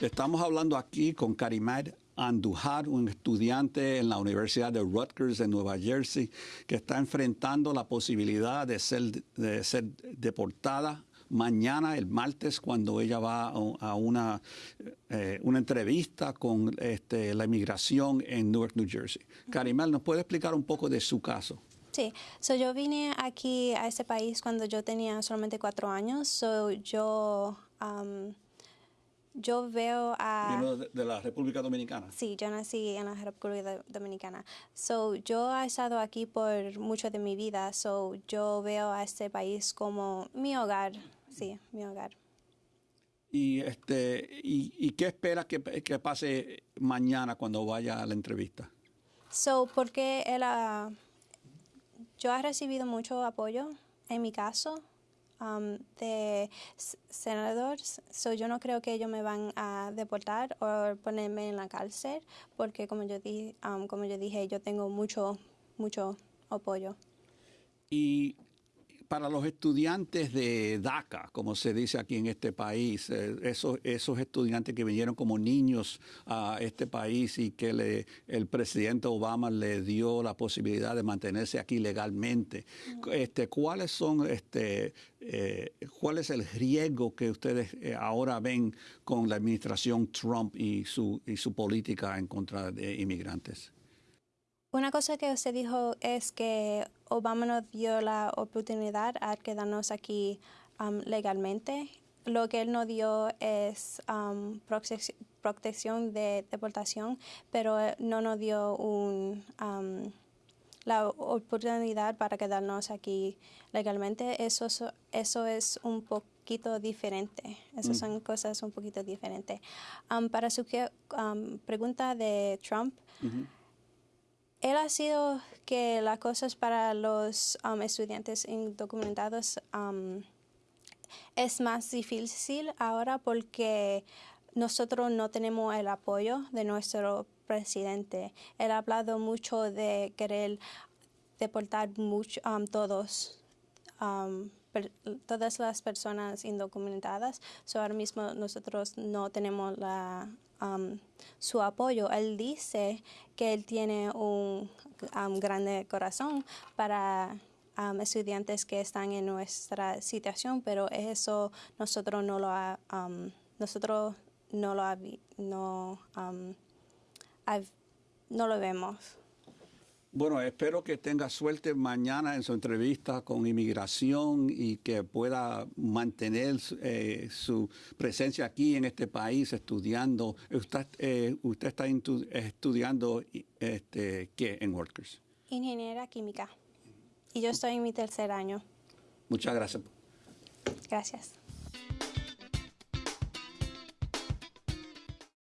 Estamos hablando aquí con Karimad Andujar, un estudiante en la Universidad de Rutgers de Nueva Jersey, que está enfrentando la posibilidad de ser, de ser deportada mañana, el martes, cuando ella va a una, eh, una entrevista con este, la inmigración en Newark, New Jersey. Karimel, ¿nos puede explicar un poco de su caso? Sí, so yo vine aquí a este país cuando yo tenía solamente cuatro años. So yo, um, yo veo a... De, de, la República Dominicana? Sí, yo nací en la República Dominicana. So yo he estado aquí por mucho de mi vida. So yo veo a este país como mi hogar. Sí, mi hogar. ¿Y, este, y, y qué esperas que, que, pase mañana cuando vaya a la entrevista? So, porque uh, yo he recibido mucho apoyo en mi caso um, de senadores. So, yo no creo que ellos me van a deportar o ponerme en la cárcel porque, como yo, di, um, como yo dije, yo tengo mucho, mucho apoyo. Y para los estudiantes de DACA, como se dice aquí en este país, eh, esos, esos estudiantes que vinieron como niños a este país y que le, el presidente Obama le dio la posibilidad de mantenerse aquí legalmente, este, ¿cuáles son, este, eh, cuál es el riesgo que ustedes eh, ahora ven con la administración Trump y su, y su política en contra de inmigrantes? Una cosa que usted dijo es que Obama nos dio la oportunidad a quedarnos aquí um, legalmente. Lo que él nos dio es um, protección de deportación, pero no nos dio un, um, la oportunidad para quedarnos aquí legalmente. Eso, eso es un poquito diferente. Esas mm. son cosas un poquito diferentes. para su pregunta de Trump, él ha sido que las cosas para los um, estudiantes indocumentados um, es más difícil ahora porque nosotros no tenemos el apoyo de nuestro presidente. Él ha hablado mucho de querer deportar mucho, um, todos, todas las personas indocumentadas. Ahora mismo nosotros no tenemos la Um, su apoyo. Él dice que él tiene un um, grande corazón para um, estudiantes que están en nuestra situación, pero eso nosotros no lo ha, nosotros no lo no, no lo vemos. Bueno, espero que tenga suerte mañana en su entrevista con inmigración y que pueda mantener eh, su presencia aquí en este país estudiando. Usted, eh, usted está estudiando este, qué en Workers? Ingeniera química. Y yo estoy en mi tercer año. Muchas gracias. Gracias.